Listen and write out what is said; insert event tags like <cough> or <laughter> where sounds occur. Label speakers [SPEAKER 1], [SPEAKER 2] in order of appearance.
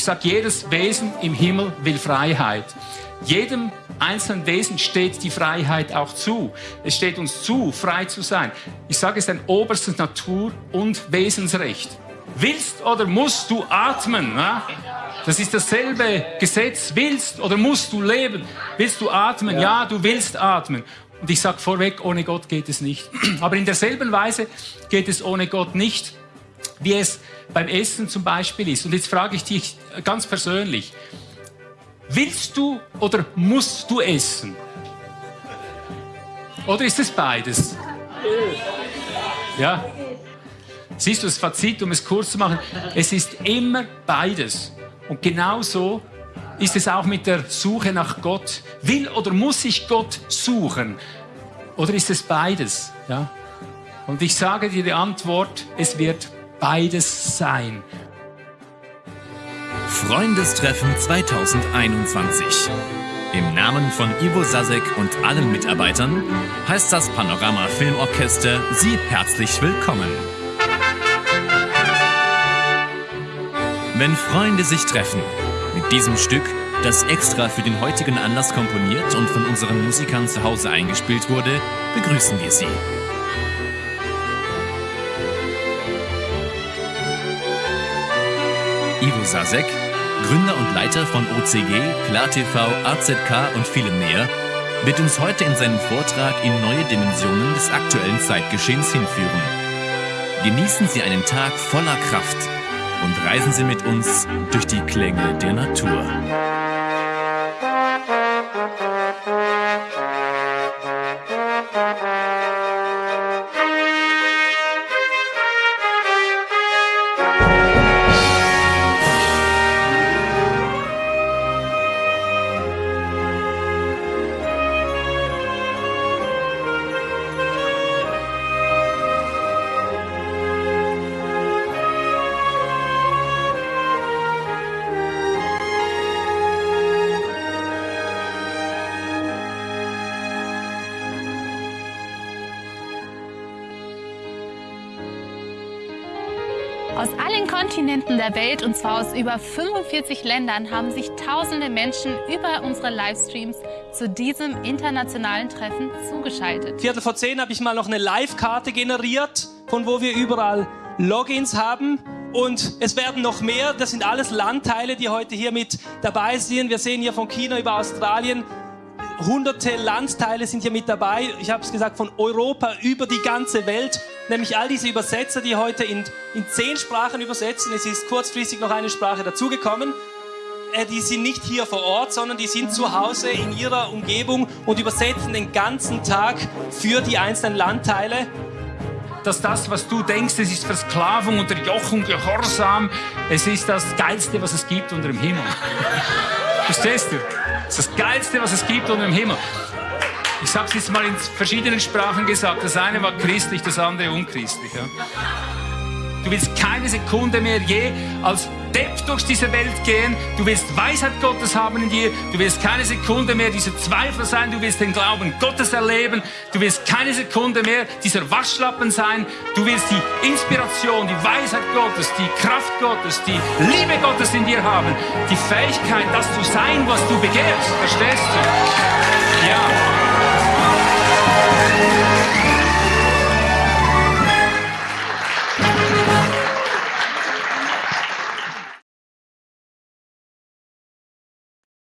[SPEAKER 1] Ich sage, jedes Wesen im Himmel will Freiheit. Jedem einzelnen Wesen steht die Freiheit auch zu. Es steht uns zu, frei zu sein. Ich sage, es ist ein oberstes Natur- und Wesensrecht. Willst oder musst du atmen? Ja? Das ist dasselbe Gesetz. Willst oder musst du leben? Willst du atmen? Ja, ja du willst atmen. Und ich sage vorweg, ohne Gott geht es nicht. <clears throat> Aber in derselben Weise geht es ohne Gott nicht, wie es beim Essen zum Beispiel ist. Und jetzt frage ich dich ganz persönlich, willst du oder musst du essen? Oder ist es beides? Ja. Siehst du das Fazit, um es kurz zu machen? Es ist immer beides. Und genauso ist es auch mit der Suche nach Gott. Will oder muss ich Gott suchen? Oder ist es beides? Ja? Und ich sage dir die Antwort, es wird beides sein.
[SPEAKER 2] Freundestreffen 2021. Im Namen von Ivo Sasek und allen Mitarbeitern heißt das Panorama Filmorchester Sie herzlich willkommen. Wenn Freunde sich treffen, mit diesem Stück, das extra für den heutigen Anlass komponiert und von unseren Musikern zu Hause eingespielt wurde, begrüßen wir Sie. Ivo Sasek, Gründer und Leiter von OCG, KlarTV, AZK und vielem mehr, wird uns heute in seinem Vortrag in neue Dimensionen des aktuellen Zeitgeschehens hinführen. Genießen Sie einen Tag voller Kraft und reisen Sie mit uns durch die Klänge der Natur.
[SPEAKER 3] Kontinenten der Welt und zwar aus über 45 Ländern haben sich tausende Menschen über unsere Livestreams zu diesem internationalen Treffen zugeschaltet.
[SPEAKER 4] Viertel vor zehn habe ich mal noch eine Live-Karte generiert, von wo wir überall Logins haben. Und es werden noch mehr. Das sind alles Landteile, die heute hier mit dabei sind. Wir sehen hier von China über Australien hunderte Landteile sind hier mit dabei. Ich habe es gesagt, von Europa über die ganze Welt. Nämlich all diese Übersetzer, die heute in, in zehn Sprachen übersetzen. Es ist kurzfristig noch eine Sprache dazugekommen. Äh, die sind nicht hier vor Ort, sondern die sind zu Hause in ihrer Umgebung und übersetzen den ganzen Tag für die einzelnen Landteile
[SPEAKER 1] dass das, was du denkst, es ist Versklavung, Unterjochung, Gehorsam, es ist das Geilste, was es gibt unter dem Himmel. <laughs> Verstehst du? Das ist das Geilste, was es gibt unter dem Himmel. Ich habe es jetzt mal in verschiedenen Sprachen gesagt. Das eine war christlich, das andere unchristlich. Ja. Du willst keine Sekunde mehr je als Depp durch diese Welt gehen. Du willst Weisheit Gottes haben in dir. Du willst keine Sekunde mehr dieser Zweifel sein. Du willst den Glauben Gottes erleben. Du willst keine Sekunde mehr dieser Waschlappen sein. Du willst die Inspiration, die Weisheit Gottes, die Kraft Gottes, die Liebe Gottes in dir haben. Die Fähigkeit, das zu sein, was du begehrst. Verstehst du? Ja. Yeah.